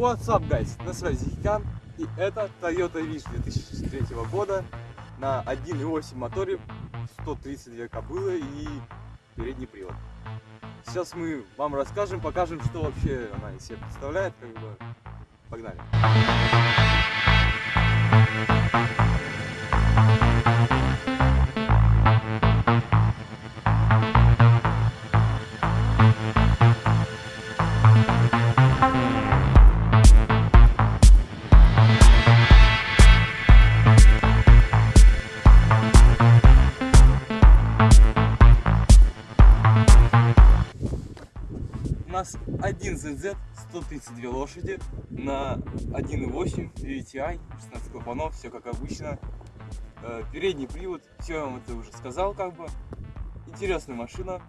What's up, guys? На связи Хикан, и это Toyota Wish 2003 года на 1.8 моторе, 132 кобылы и передний привод. Сейчас мы вам расскажем, покажем, что вообще она из себя представляет, как бы. Погнали. У нас один ZZ, 132 лошади на 1.8 VTI, 16 клапанов, все как обычно. Э, Передний привод, все я вам это уже сказал как бы. Интересная машина.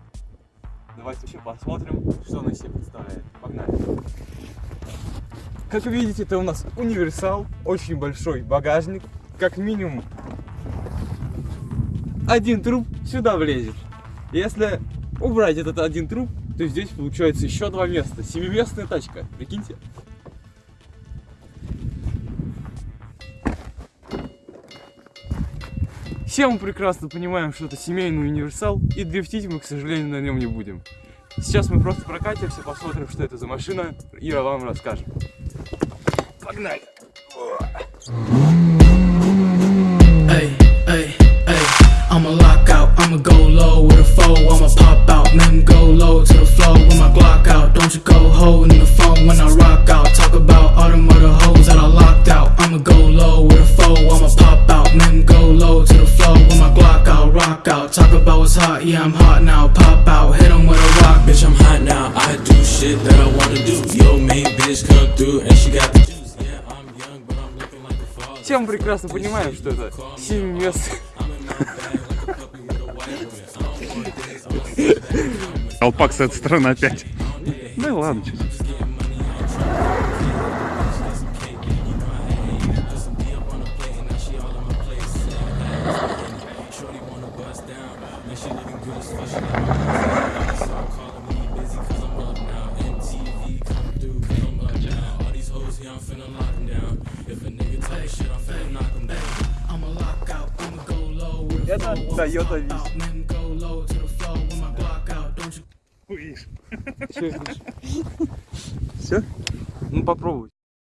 Давайте вообще посмотрим, что она из себя представляет. Погнали. Как вы видите, это у нас универсал, очень большой багажник, как минимум один труп сюда влезет. Если убрать этот один труп, то здесь получается еще два места. Семиместная тачка, прикиньте. Все мы прекрасно понимаем, что это семейный универсал, и дрифтить мы, к сожалению, на нем не будем. Сейчас мы просто прокатимся, посмотрим, что это за машина, и вам расскажем. Погнали! I'ma go low with a foe, I'ma pop out, then go low to the floor with my Glock out. Don't you go holding the phone when I rock out. Talk about all them other hoes that I locked out. I'ma go low with a foe, I'ma pop out, then go low to the floor with my Glock out, rock out. Talk about what's hot, yeah, I'm hot now. Pop out, hit 'em with a rock, Bitch, I'm hot now. I do shit that I wanna do. Yo, main bitch come through and she got the juice. Yeah, I'm young, but I'm looking like a father. Все мы прекрасно понимаем, что это семиместная I'm Колпак с этой стороны опять. Ну и ладно, Это Toyota pop Видишь. Все? Ну попробуй.